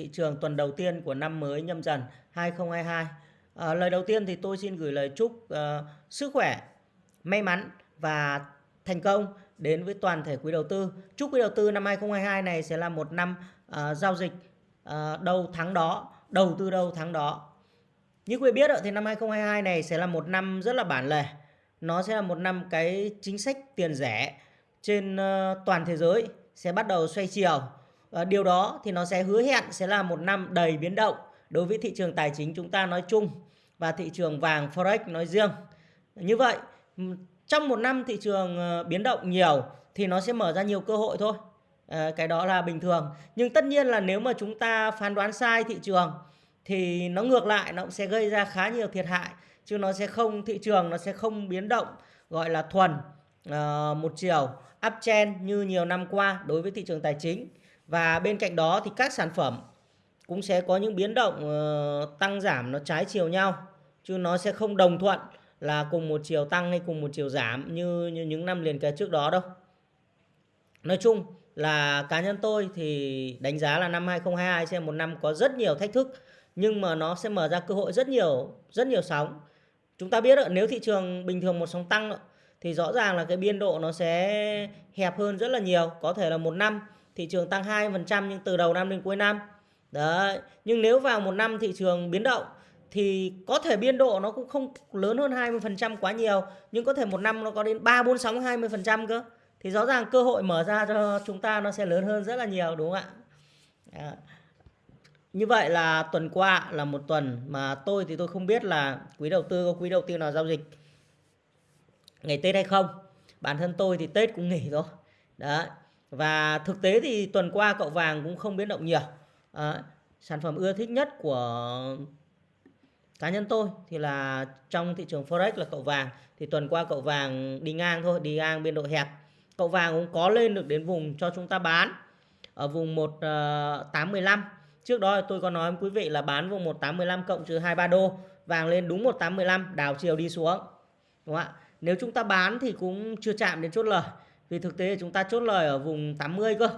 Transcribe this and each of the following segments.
thị trường tuần đầu tiên của năm mới nhâm dần 2022. À, ờ, lời đầu tiên thì tôi xin gửi lời chúc uh, sức khỏe, may mắn và thành công đến với toàn thể quý đầu tư. Chúc quý đầu tư năm 2022 này sẽ là một năm uh, giao dịch uh, đầu tháng đó, đầu tư đầu tháng đó. Như quý vị biết thì năm 2022 này sẽ là một năm rất là bản lề. Nó sẽ là một năm cái chính sách tiền rẻ trên uh, toàn thế giới sẽ bắt đầu xoay chiều và điều đó thì nó sẽ hứa hẹn sẽ là một năm đầy biến động đối với thị trường tài chính chúng ta nói chung và thị trường vàng forex nói riêng. Như vậy, trong một năm thị trường ờ, biến động nhiều thì nó sẽ mở ra nhiều cơ hội thôi. Ờ, cái đó là bình thường. Nhưng tất nhiên là nếu mà chúng ta phán đoán sai thị trường thì nó ngược lại nó cũng sẽ gây ra khá nhiều thiệt hại chứ nó sẽ không thị trường nó sẽ không biến động gọi là thuần uh, một chiều uptrend như nhiều năm qua đối với thị trường tài chính và bên cạnh đó thì các sản phẩm cũng sẽ có những biến động ờ, tăng giảm nó trái chiều nhau chứ nó sẽ không đồng thuận là cùng một chiều tăng hay cùng một chiều giảm như như những năm liền kề trước đó đâu. Nói chung là cá nhân tôi thì đánh giá là năm 2022 sẽ một năm có rất nhiều thách thức nhưng mà nó sẽ mở ra cơ hội rất nhiều rất nhiều sóng. Chúng ta biết đó, nếu thị trường bình thường một sóng tăng thì rõ ràng là cái biên độ nó sẽ hẹp hơn rất là nhiều, có thể là một năm thị trường tăng 2% nhưng từ đầu năm đến cuối năm. Đấy, nhưng nếu vào một năm thị trường biến động thì có thể biên độ nó cũng không lớn hơn 20% quá nhiều, nhưng có thể một năm nó có đến 3 4 6 20% cơ. Thì rõ ràng cơ hội mở ra cho chúng ta nó sẽ lớn hơn rất là nhiều đúng không ạ? À. Như vậy là tuần qua là một tuần mà tôi thì tôi không biết là quý đầu tư có quý đầu tư nào giao dịch ngày Tết hay không. Bản thân tôi thì Tết cũng nghỉ rồi. Đấy. Và thực tế thì tuần qua cậu vàng cũng không biến động nhiều. À, sản phẩm ưa thích nhất của cá nhân tôi thì là trong thị trường forex là cậu vàng. Thì tuần qua cậu vàng đi ngang thôi đi ngang biên độ hẹp. Cậu vàng cũng có lên được đến vùng cho chúng ta bán ở vùng 1815 ờ, trước đó tôi có nói với quý vị là bán vùng 1815 cộng trừ 23 đô. Vàng lên đúng 1815 đảo chiều đi xuống. Đúng không ạ? Nếu chúng ta bán thì cũng chưa chạm đến chốt lời vì thực tế chúng ta chốt lời ở vùng 80 cơ.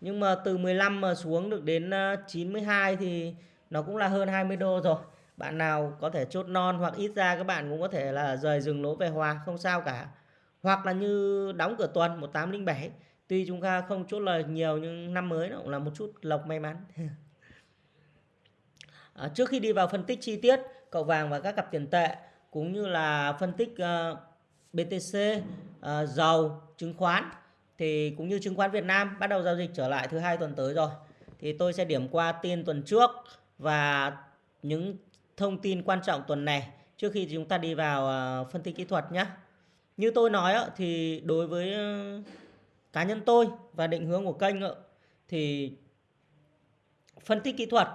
Nhưng mà từ 15 mà xuống được đến ờ, 92 thì nó cũng là hơn 20 đô rồi. Bạn nào có thể chốt non hoặc ít ra các bạn cũng có thể là rời dừng lỗ về hòa không sao cả. Hoặc là như đóng cửa tuần 1807. Tuy chúng ta không chốt lời nhiều nhưng năm mới nó cũng là một chút lộc may mắn. à, trước khi đi vào phân tích chi tiết cậu vàng và các cặp tiền tệ cũng như là phân tích uh, BTC, uh, ờ, dầu, chứng khoán thì cũng như chứng khoán Việt Nam bắt đầu giao dịch trở lại thứ hai tuần tới rồi. Thì tôi sẽ điểm qua tin tuần trước và những thông tin quan trọng tuần này trước khi chúng ta đi vào ờ, phân tích kỹ thuật nhé. Như tôi nói thì đối với ờ, cá nhân tôi và định hướng của kênh thì phân tích kỹ thuật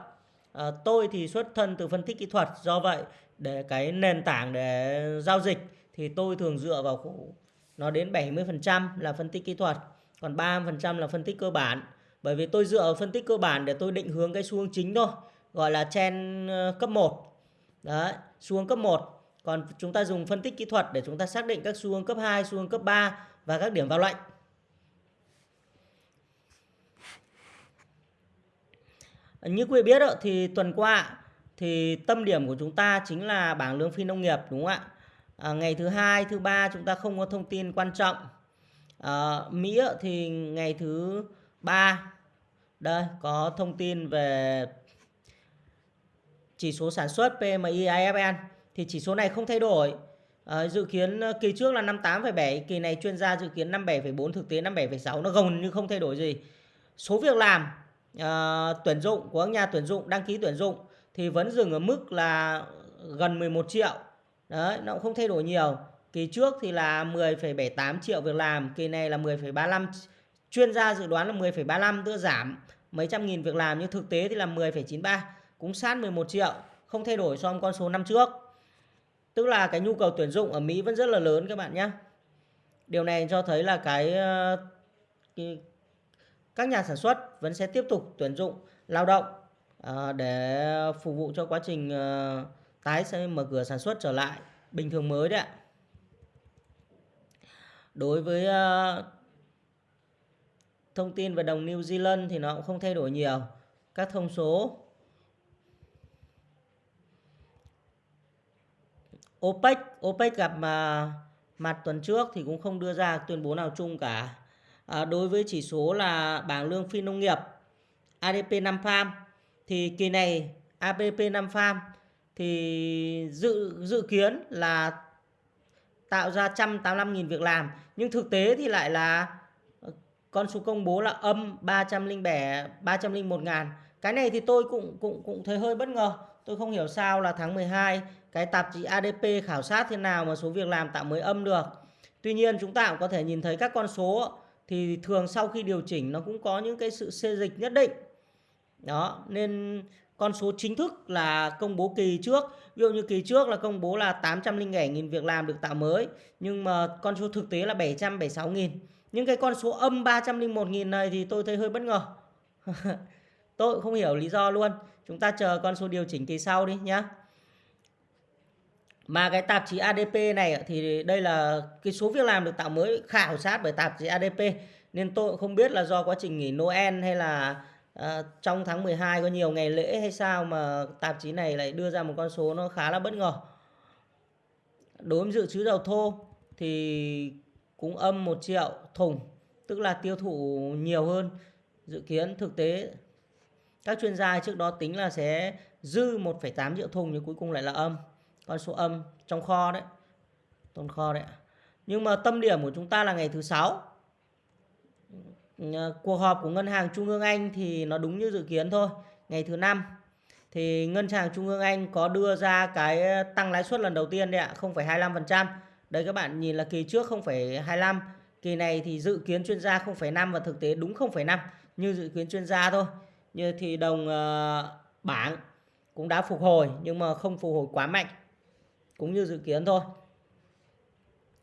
tôi thì xuất thân từ phân tích kỹ thuật do vậy để cái nền tảng để giao dịch thì tôi thường dựa vào nó đến 70% là phân tích kỹ thuật, còn 30% là phân tích cơ bản. Bởi vì tôi dựa vào phân tích cơ bản để tôi định hướng cái xu hướng chính thôi, gọi là chen ờ, cấp 1. Đấy, xu hướng cấp 1. Còn chúng ta dùng phân tích kỹ thuật để chúng ta xác định các xu hướng cấp 2, xu hướng cấp 3 và các điểm vào lệnh. Như quý vị biết thì tuần qua thì tâm điểm của chúng ta chính là bảng lương phi nông nghiệp đúng không ạ? À, ngày thứ hai thứ ba chúng ta không có thông tin quan trọng. À, Mỹ thì ngày thứ ba. Đây có thông tin về chỉ số sản xuất PMI IFN thì chỉ số này không thay đổi. À, dự kiến kỳ trước là 58,7 kỳ này chuyên gia dự kiến 57,4 thực tế 57,6 nó gần như không thay đổi gì. Số việc làm à, tuyển dụng của các nhà tuyển dụng đăng ký tuyển dụng thì vẫn dừng ở mức là gần 11 triệu. Đấy, nó cũng không thay đổi nhiều. Kỳ trước thì là 10,78 triệu việc làm, kỳ này là 10,35 chuyên gia dự đoán là 10,35 tức giảm mấy trăm nghìn việc làm nhưng thực tế thì là 10,93 cũng sát 11 triệu, không thay đổi so với con số năm trước. Tức là cái nhu cầu tuyển dụng ở Mỹ vẫn rất là lớn các bạn nhé. Điều này cho thấy là cái, ờ, cái các nhà sản xuất vẫn sẽ tiếp tục tuyển dụng lao động ờ, để phục vụ cho quá trình ờ, tái sẽ mở cửa sản xuất trở lại bình thường mới đấy ạ. Đối với uh, thông tin về đồng New Zealand thì nó cũng không thay đổi nhiều. các thông số OPEC OPEC gặp mà mặt tuần trước thì cũng không đưa ra tuyên bố nào chung cả à, đối với chỉ số là bảng lương phi nông nghiệp ADP 5 farm thì kỳ này ADP 5 farm thì dự dự kiến là tạo ra 185.000 việc làm. Nhưng thực tế thì lại là ờ, con số công bố là âm 307 301.000. cái này thì tôi cũng cũng cũng thấy hơi bất ngờ. Tôi không hiểu sao là tháng 12 cái tạp chí ADP khảo sát thế nào mà số việc làm tạo mới âm được. Tuy nhiên chúng ta cũng có thể nhìn thấy các con số thì thường sau khi điều chỉnh nó cũng có những cái sự xê dịch nhất định. Đó, nên con số chính thức là công bố kỳ trước. Ví dụ như kỳ trước là công bố là 807.000 việc làm được tạo mới, nhưng mà con số thực tế là 776.000 nhưng cái con số âm 301.000 này thì tôi thấy hơi bất ngờ. Tôi cũng không hiểu lý do luôn. Chúng ta chờ con số điều chỉnh kỳ sau đi nhé mà cái tạp chí ADP này thì đây là cái số việc làm được tạo mới khảo sát bởi tạp chí ADP nên tôi cũng không biết là do quá trình nghỉ Noel hay là à, trong tháng 12 có nhiều ngày lễ hay sao mà tạp chí này lại đưa ra một con số nó khá là bất ngờ. Đối với dự trữ dầu thô thì cũng âm 1 triệu thùng, tức là tiêu thụ nhiều hơn dự kiến thực tế. Các chuyên gia trước đó tính là sẽ dư 1,8 triệu thùng nhưng cuối cùng lại là âm. Con số âm trong kho đấy. Tồn kho đấy. Nhưng mà tâm điểm của chúng ta là ngày thứ sáu Ờ, cuộc họp của ngân hàng trung ương Anh thì nó đúng như dự kiến thôi ngày thứ năm. Thì ngân hàng trung ương Anh có đưa ra cái tăng lãi suất lần đầu tiên đấy ạ 0,25% đây các bạn nhìn là kỳ trước 0,25 kỳ này thì dự kiến chuyên gia 0,5 và thực tế đúng 0,5 như dự kiến chuyên gia thôi. Như thì đồng ờ, bảng cũng đã phục hồi nhưng mà không phục hồi quá mạnh cũng như dự kiến thôi.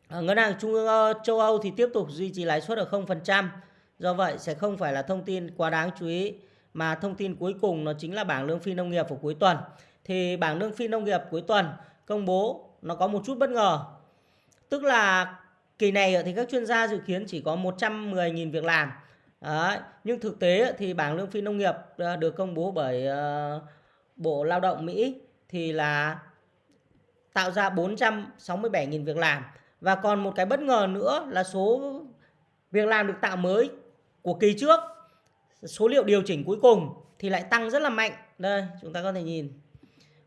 Ờ, ngân hàng trung ương châu Âu thì tiếp tục duy trì lãi suất ở 0% Do vậy, sẽ không phải là thông tin quá đáng chú ý, mà thông tin cuối cùng nó chính là bảng lương phi nông nghiệp của cuối tuần. Thì bảng lương phi nông nghiệp cuối tuần công bố, nó có một chút bất ngờ. Tức là kỳ này thì các chuyên gia dự kiến chỉ có 110.000 việc làm. Đấy. Nhưng thực tế thì bảng lương phi nông nghiệp ờ, được công bố bởi ờ, Bộ Lao động Mỹ thì là tạo ra 467.000 việc làm. Và còn một cái bất ngờ nữa là số việc làm được tạo mới của kỳ trước. Số liệu điều chỉnh cuối cùng thì lại tăng rất là mạnh. Đây chúng ta có thể nhìn.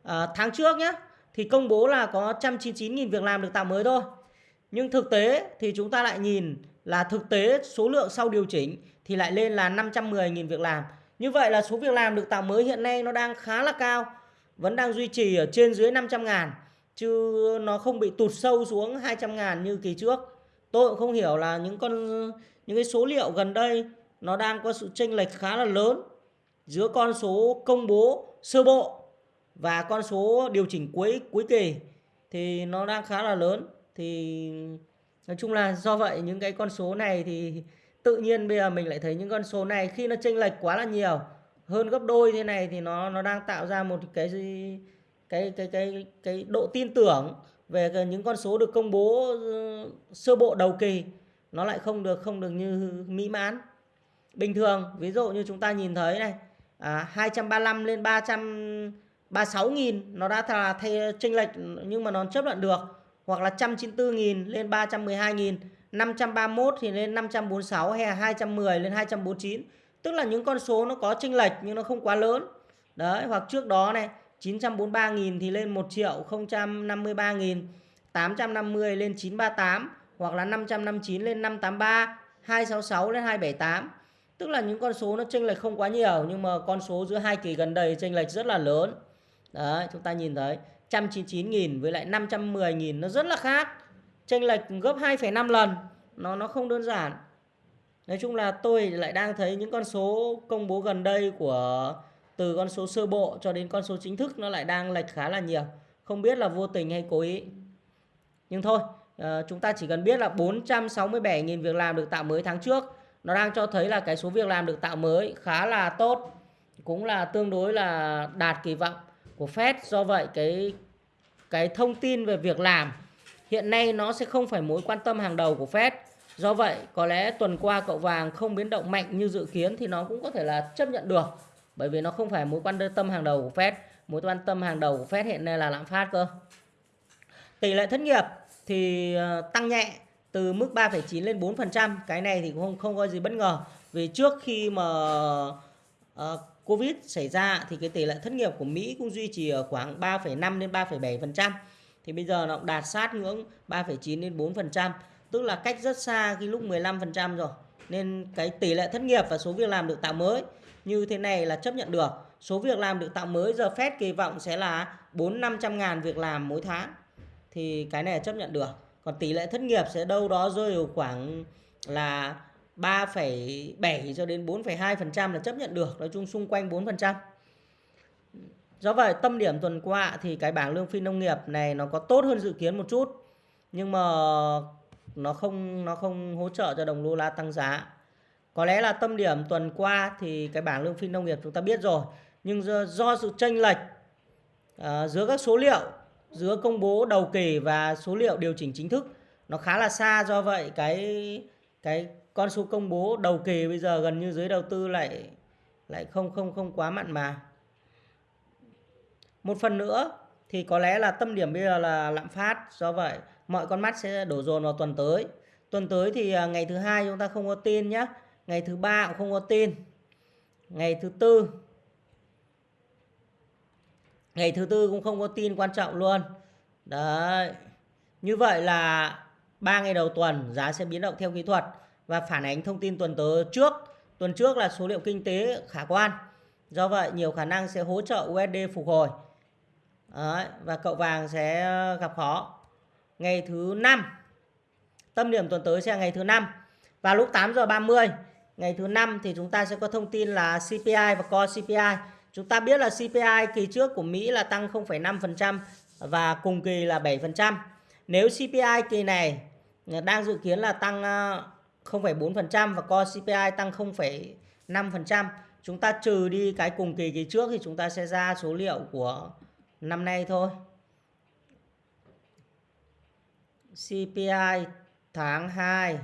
À, tháng trước nhé thì công bố là có 199.000 việc làm được tạo mới thôi. Nhưng thực tế thì chúng ta lại nhìn là thực tế số lượng sau điều chỉnh thì lại lên là 510.000 việc làm. Như vậy là số việc làm được tạo mới hiện nay nó đang khá là cao vẫn đang duy trì ở trên dưới 500 ngàn chứ nó không bị tụt sâu xuống 200 ngàn như kỳ trước. Tôi cũng không hiểu là những con những cái số liệu gần đây, nó đang có sự chênh lệch khá là lớn giữa con số công bố sơ bộ và con số điều chỉnh cuối cuối kỳ. Thì nó đang khá là lớn. Thì nói chung là do vậy những cái con số này thì tự nhiên bây giờ mình lại thấy những con số này khi nó chênh lệch quá là nhiều, hơn gấp đôi thế này thì nó nó đang tạo ra một cái cái cái cái cái cái độ tin tưởng về những con số được công bố ừ, sơ bộ đầu kỳ nó lại không được không được như mỹ mãn. Bình thường ví dụ như chúng ta nhìn thấy này à, 235 lên 336 nghìn nó đã là thay chênh lệch nhưng mà nó chấp nhận được. Hoặc là 194 nghìn lên 312 nghìn 531 thì lên 546 hay là 210 lên 249 tức là những con số nó có chênh lệch nhưng nó không quá lớn. Đấy hoặc trước đó này 943 nghìn thì lên 1 triệu 053 nghìn 850 lên 938 hoặc là 559 lên 583, 266 lên 278. Tức là những con số nó chênh lệch không quá nhiều nhưng mà con số giữa hai kỳ gần đây chênh lệch rất là lớn. Đấy, chúng ta nhìn thấy 199.000 với lại 510.000 nó rất là khác. Chênh lệch gấp 2,5 lần. Nó nó không đơn giản. Nói chung là tôi lại đang thấy những con số công bố gần đây của từ con số sơ bộ cho đến con số chính thức nó lại đang lệch khá là nhiều. Không biết là vô tình hay cố ý. Nhưng thôi, à, chúng ta chỉ cần biết là 467.000 việc làm được tạo mới tháng trước. Nó đang cho thấy là cái số việc làm được tạo mới khá là tốt cũng là tương đối là đạt kỳ vọng của Fed. Do vậy cái cái thông tin về việc làm hiện nay nó sẽ không phải mối quan tâm hàng đầu của Fed. Do vậy có lẽ tuần qua cậu vàng không biến động mạnh như dự kiến thì nó cũng có thể là chấp nhận được bởi vì nó không phải mối quan tâm hàng đầu của Fed. Mối quan tâm hàng đầu của Fed hiện nay là lạm phát cơ. Tỷ lệ thất nghiệp thì ờ, tăng nhẹ từ mức 3,9 lên 4% cái này thì cũng không không có gì bất ngờ. Vì trước khi mà uh, Covid xảy ra thì cái tỷ lệ thất nghiệp của Mỹ cũng duy trì ở khoảng 3,5 đến 3,7% thì bây giờ nó đạt sát ngưỡng 3,9 đến 4% tức là cách rất xa cái lúc 15% rồi. Nên cái tỷ lệ thất nghiệp và số việc làm được tạo mới như thế này là chấp nhận được. Số việc làm được tạo mới giờ Fed kỳ vọng sẽ là 4 500 ngàn việc làm mỗi tháng thì cái này chấp nhận được. Còn tỷ lệ thất nghiệp sẽ đâu đó rơi vào khoảng là 3,7 cho đến 4,2% là chấp nhận được. Nói chung xung quanh 4% do vậy tâm điểm tuần qua thì cái bảng lương phi nông nghiệp này nó có tốt hơn dự kiến một chút nhưng mà nó không nó không hỗ trợ cho đồng đô la tăng giá. Có lẽ là tâm điểm tuần qua thì cái bảng lương phi nông nghiệp chúng ta biết rồi nhưng do, do sự chênh lệch uh, giữa các số liệu giữa công bố đầu kỳ và số liệu điều chỉnh chính thức. Nó khá là xa do vậy cái cái con số công bố đầu kỳ bây giờ gần như giới đầu tư lại lại không không không quá mặn mà. Một phần nữa thì có lẽ là tâm điểm bây giờ là lạm phát, do vậy mọi con mắt sẽ đổ dồn vào tuần tới. Tuần tới thì à, ngày thứ hai chúng ta không có tin nhé ngày thứ ba cũng không có tin, ngày thứ tư ngày thứ tư cũng không có tin quan trọng luôn. Đấy. Như vậy là ba ngày đầu tuần giá sẽ biến động theo kỹ thuật và phản ánh thông tin tuần tới trước. Tuần trước là số liệu kinh tế khả quan. Do vậy nhiều khả năng sẽ hỗ trợ USD phục hồi. Đấy, và cậu vàng sẽ gặp khó. Ngày thứ năm. Tâm điểm tuần tới sẽ là ngày thứ năm. Và lúc 8 giờ 30 ngày thứ năm thì chúng ta sẽ có thông tin là CPI và Core CPI Chúng ta biết là CPI kỳ trước của Mỹ là tăng 0,5% và cùng kỳ là 7%. Nếu CPI kỳ này đang dự kiến là tăng ờ, 0,4% và Core CPI tăng 0,5%, chúng ta trừ đi cái cùng kỳ kỳ trước thì chúng ta sẽ ra số liệu của năm nay thôi. CPI tháng 2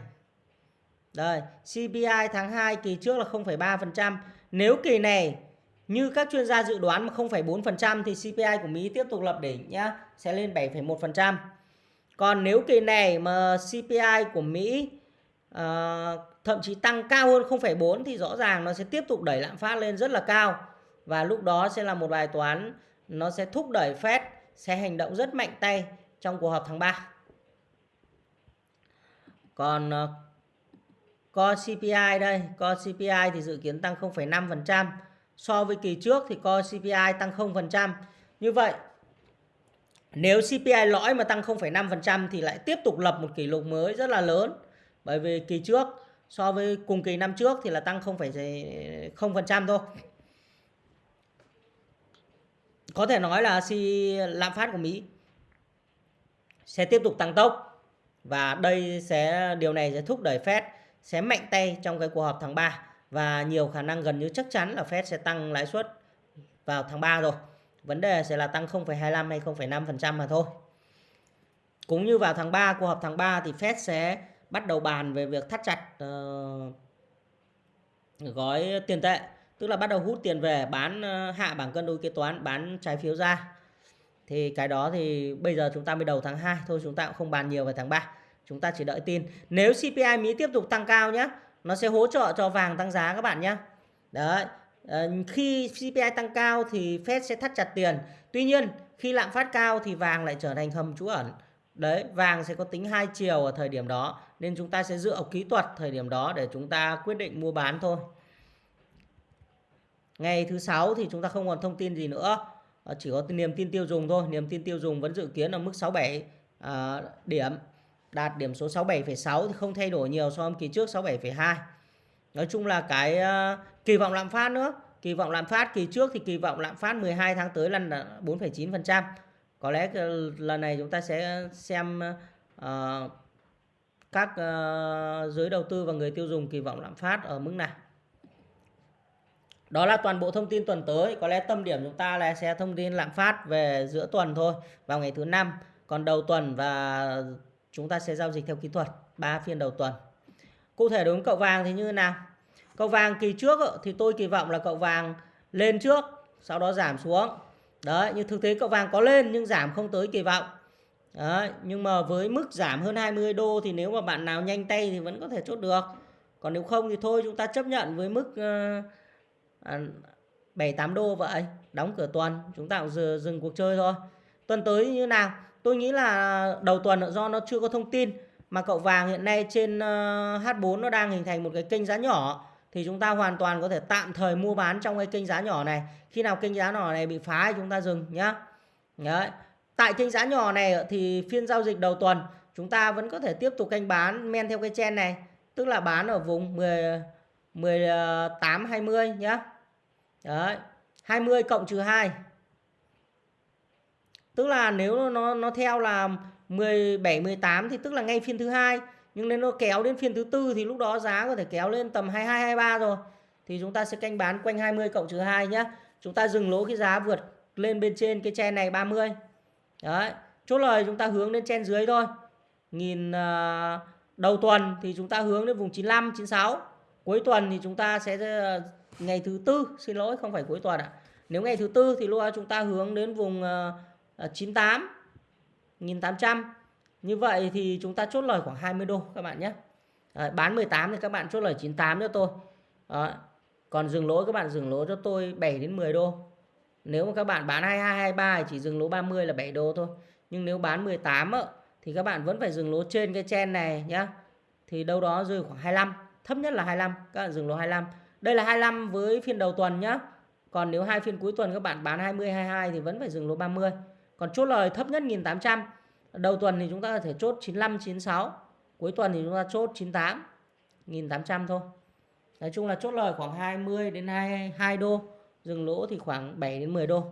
Đây, CPI tháng 2 kỳ trước là 0,3%. Nếu kỳ này như các chuyên gia dự đoán mà 0,4% thì CPI của Mỹ tiếp tục lập đỉnh nhá, sẽ lên 7,1%. Còn nếu kỳ này mà CPI của Mỹ uh, thậm chí tăng cao hơn 0,4 thì rõ ràng nó sẽ tiếp tục đẩy lạm phát lên rất là cao. Và lúc đó sẽ là một bài toán nó sẽ thúc đẩy Fed sẽ hành động rất mạnh tay trong cuộc họp tháng 3. Còn ờ, uh, Core CPI đây, Core CPI thì dự kiến tăng 0,5% so với kỳ trước thì co CPI tăng 0%. Như vậy nếu CPI lõi mà tăng 0,5% thì lại tiếp tục lập một kỷ lục mới rất là lớn. Bởi vì kỳ trước so với cùng kỳ năm trước thì là tăng 0,0% thôi. Có thể nói là lạm phát của Mỹ sẽ tiếp tục tăng tốc và đây sẽ điều này sẽ thúc đẩy Fed sẽ mạnh tay trong cái cuộc họp tháng 3 và nhiều khả năng gần như chắc chắn là Fed sẽ tăng lãi suất vào tháng 3 rồi. Vấn đề sẽ là tăng 0,25 hay 0,5% mà thôi. Cũng như vào tháng 3, cuộc họp tháng 3 thì Fed sẽ bắt đầu bàn về việc thắt chặt uh, gói tiền tệ. Tức là bắt đầu hút tiền về bán uh, hạ bảng cân đối kế toán, bán trái phiếu ra. Thì cái đó thì bây giờ chúng ta mới đầu tháng 2 thôi chúng ta cũng không bàn nhiều về tháng 3. Chúng ta chỉ đợi tin. Nếu CPI Mỹ tiếp tục tăng cao nhé nó sẽ hỗ trợ cho vàng tăng giá các bạn nhé đấy ờ, khi CPI tăng cao thì Fed sẽ thắt chặt tiền. Tuy nhiên khi lạm phát cao thì vàng lại trở thành hầm trú ẩn. Đấy vàng sẽ có tính hai chiều ở thời điểm đó nên chúng ta sẽ dựa vào kỹ thuật thời điểm đó để chúng ta quyết định mua bán thôi. Ngày thứ sáu thì chúng ta không còn thông tin gì nữa. Ờ, chỉ có niềm tin tiêu dùng thôi. Niềm tin tiêu dùng vẫn dự kiến ở mức 67 à, ờ, điểm đạt điểm số 67,6 thì không thay đổi nhiều so với kỳ trước 67,2 nói chung là cái uh, kỳ vọng lạm phát nữa. Kỳ vọng lạm phát kỳ trước thì kỳ vọng lạm phát 12 tháng tới lần là 4,9% có lẽ ờ, lần này chúng ta sẽ xem uh, các uh, giới đầu tư và người tiêu dùng kỳ vọng lạm phát ở mức nào. Đó là toàn bộ thông tin tuần tới. Có lẽ tâm điểm chúng ta là sẽ thông tin lạm phát về giữa tuần thôi vào ngày thứ năm. Còn đầu tuần và chúng ta sẽ giao dịch theo kỹ thuật 3 phiên đầu tuần. Cụ thể đối với cậu vàng thì như thế nào? Cậu vàng kỳ trước thì tôi kỳ vọng là cậu vàng lên trước sau đó giảm xuống. Đấy nhưng thực tế cậu vàng có lên nhưng giảm không tới kỳ vọng. Đấy nhưng mà với mức giảm hơn 20 đô thì nếu mà bạn nào nhanh tay thì vẫn có thể chốt được. Còn nếu không thì thôi chúng ta chấp nhận với mức uh, 7 8 đô vậy. Đóng cửa tuần chúng ta cũng dừng cuộc chơi thôi. Tuần tới như nào? Tôi nghĩ là đầu tuần do nó chưa có thông tin, mà cậu vàng hiện nay trên ờ, H4 nó đang hình thành một cái kênh giá nhỏ, thì chúng ta hoàn toàn có thể tạm thời mua bán trong cái kênh giá nhỏ này khi nào kênh giá nhỏ này bị phá thì chúng ta dừng nhá Đấy. tại kênh giá nhỏ này thì phiên giao dịch đầu tuần, chúng ta vẫn có thể tiếp tục canh bán men theo cái chen này, tức là bán ở vùng 10 18 20 nhá Đấy. 20 cộng trừ 2 tức là nếu nó nó theo là 17 18 thì tức là ngay phiên thứ hai. Nhưng nếu nó kéo đến phiên thứ tư thì lúc đó giá có thể kéo lên tầm 22 23 rồi. Thì chúng ta sẽ canh bán quanh 20 cộng trừ 2 nhé chúng ta dừng lỗ cái giá vượt lên bên trên cái chen này 30 đấy chốt lời chúng ta hướng đến chen dưới thôi. Nhìn uh, đầu tuần thì chúng ta hướng đến vùng 95 96 cuối tuần thì chúng ta sẽ uh, ngày thứ tư xin lỗi không phải cuối tuần ạ. À. nếu ngày thứ tư thì lúc đó chúng ta hướng đến vùng uh, Ờ, 98 1800 như vậy thì chúng ta chốt lời khoảng 20 đô các bạn nhé. À, bán 18 thì các bạn chốt lời 98 cho tôi. À, còn dừng lỗ các bạn dừng lỗ cho tôi 7 đến 10 đô. Nếu mà các bạn bán 22 23 thì chỉ dừng lỗ 30 là 7 đô thôi. Nhưng nếu bán 18 á, thì các bạn vẫn phải dừng lỗ trên cái chen này nhá. Thì đâu đó rơi khoảng 25 thấp nhất là 25 các bạn dừng lỗ 25 đây là 25 với phiên đầu tuần nhá. Còn nếu hai phiên cuối tuần các bạn bán 20 22 thì vẫn phải dừng lỗ 30 còn chốt lời thấp nhất 1800 đầu tuần thì chúng ta có thể chốt 95 96 cuối tuần thì chúng ta chốt 98 1800 thôi. Nói chung là chốt lời khoảng 20 đến 22 đô, dừng lỗ thì khoảng 7 đến 10 đô.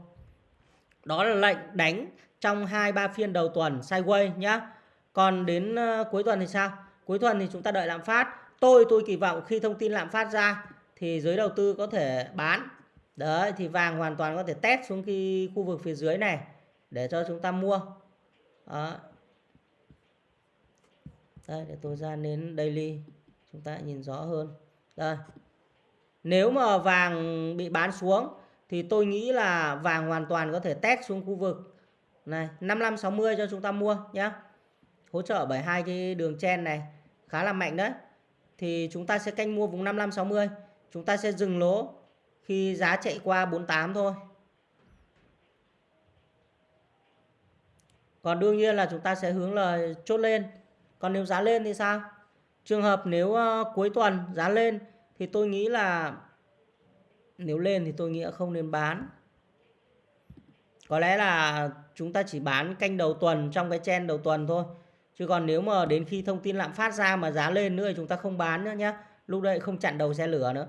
Đó là lệnh đánh trong hai ba phiên đầu tuần sideways nhá. Còn đến ờ, cuối tuần thì sao? Cuối tuần thì chúng ta đợi lạm phát. Tôi tôi kỳ vọng khi thông tin lạm phát ra thì giới đầu tư có thể bán. Đấy, thì vàng hoàn toàn có thể test xuống cái khu vực phía dưới này để cho chúng ta mua. Đó. đây, để tôi ra đến daily, chúng ta nhìn rõ hơn. Đây. Nếu mà vàng bị bán xuống thì tôi nghĩ là vàng hoàn toàn có thể test xuống khu vực. Này 55 60 cho chúng ta mua nhé hỗ trợ bởi hai cái đường chen này, khá là mạnh đấy. Thì chúng ta sẽ canh mua vùng 55 60 chúng ta sẽ dừng lỗ khi giá chạy qua 48 thôi. Còn đương nhiên là chúng ta sẽ hướng là chốt lên. Còn nếu giá lên thì sao? Trường hợp nếu uh, cuối tuần giá lên thì tôi nghĩ là nếu lên thì tôi nghĩ không nên bán. Có lẽ là chúng ta chỉ bán canh đầu tuần trong cái chen đầu tuần thôi. Chứ còn nếu mà đến khi thông tin lạm phát ra mà giá lên nữa thì chúng ta không bán nữa nhé lúc đấy không chặn đầu xe lửa nữa.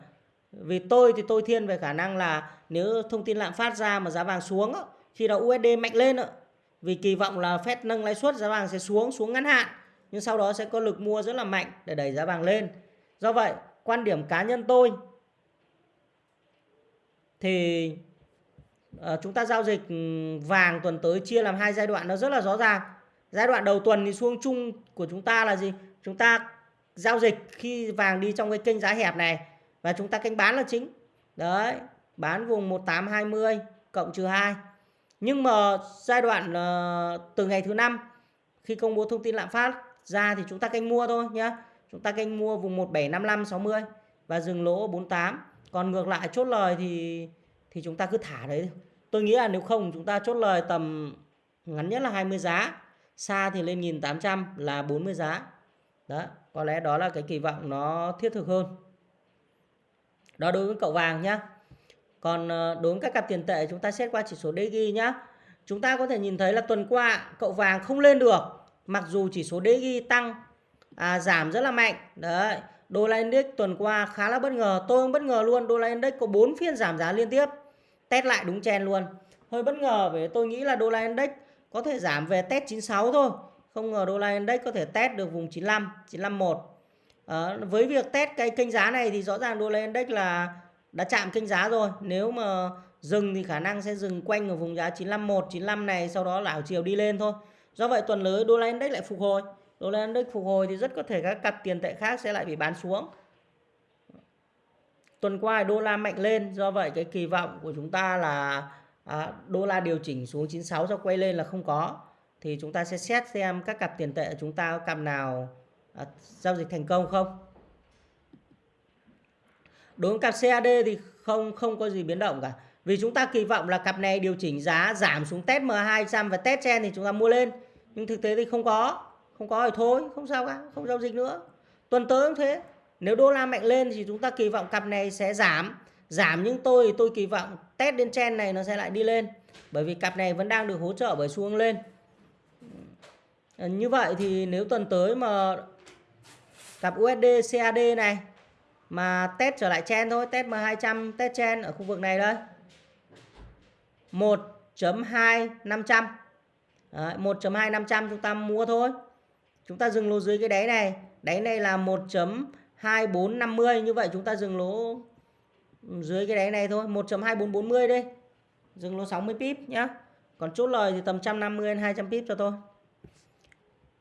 Vì tôi thì tôi thiên về khả năng là nếu thông tin lạm phát ra mà giá vàng xuống khi đó USD mạnh lên vì kỳ vọng là Fed nâng lãi suất giá vàng sẽ xuống xuống ngắn hạn, nhưng sau đó sẽ có lực mua rất là mạnh để đẩy giá vàng lên. Do vậy, quan điểm cá nhân tôi thì ờ, chúng ta giao dịch ừ, vàng tuần tới chia làm hai giai đoạn nó rất là rõ ràng. Giai đoạn đầu tuần thì xuống chung của chúng ta là gì? Chúng ta giao dịch khi vàng đi trong cái kênh giá hẹp này và chúng ta canh bán là chính. Đấy, bán vùng 1820 cộng trừ 2 nhưng mà giai đoạn uh, từ ngày thứ năm khi công bố thông tin lạm phát ra thì chúng ta canh mua thôi nhé. Chúng ta canh mua vùng 1755 60 và dừng lỗ 48. Còn ngược lại chốt lời thì thì chúng ta cứ thả đấy. Tôi nghĩ là nếu không chúng ta chốt lời tầm ngắn nhất là 20 giá, xa thì lên 1800 là 40 giá. Đó, có lẽ đó là cái kỳ vọng nó thiết thực hơn. Đó đối với cậu vàng nhá. Còn ờ, đối với các cặp tiền tệ chúng ta xét qua chỉ số DG nhá. Chúng ta có thể nhìn thấy là tuần qua cậu vàng không lên được. Mặc dù chỉ số DG tăng à, giảm rất là mạnh. Đấy. Đô la Index tuần qua khá là bất ngờ. Tôi cũng bất ngờ luôn. Đô la Index có 4 phiên giảm giá liên tiếp. Test lại đúng chen luôn. Hơi bất ngờ vì tôi nghĩ là đô la Index có thể giảm về test 96 thôi. Không ngờ đô la Index có thể test được vùng 95, 951. À, với việc test cái kênh giá này thì rõ ràng đô la Index là đã chạm kênh giá rồi. Nếu mà dừng thì khả năng sẽ dừng quanh ở vùng giá 951 95 này sau đó là chiều đi lên thôi. Do vậy tuần tới đô la index lại phục hồi. Đô la index phục hồi thì rất có thể các cặp tiền tệ khác sẽ lại bị bán xuống. Tuần qua đô la mạnh lên do vậy cái kỳ vọng của chúng ta là à, đô la điều chỉnh xuống 96 sau quay lên là không có. Thì chúng ta sẽ xét xem các cặp tiền tệ chúng ta có cặp nào à, giao dịch thành công không? Đối với cặp CAD thì không không có gì biến động cả. Vì chúng ta kỳ vọng là cặp này điều chỉnh giá giảm xuống test M200 và test trên thì chúng ta mua lên. Nhưng thực tế thì không có không có thì thôi, không sao cả, không giao dịch nữa. Tuần tới cũng thế. Nếu đô la mạnh lên thì chúng ta kỳ vọng cặp này sẽ giảm. Giảm nhưng tôi thì tôi kỳ vọng test đến trend này nó sẽ lại đi lên. Bởi vì cặp này vẫn đang được hỗ trợ bởi xu hướng lên. Như vậy thì nếu tuần tới mà cặp USD CAD này mà test trở lại chen thôi test M200 test chen ở khu vực này đây. 1.2500 Đấy, 1.2500 chúng ta mua thôi. Chúng ta dừng lỗ dưới cái đáy này. Đáy này là 1.2450 như vậy chúng ta dừng lỗ dưới cái đáy này thôi. 1.2440 đi. Dừng lỗ 60 pip nhá. Còn chốt lời thì tầm 150 đến 200 pip cho tôi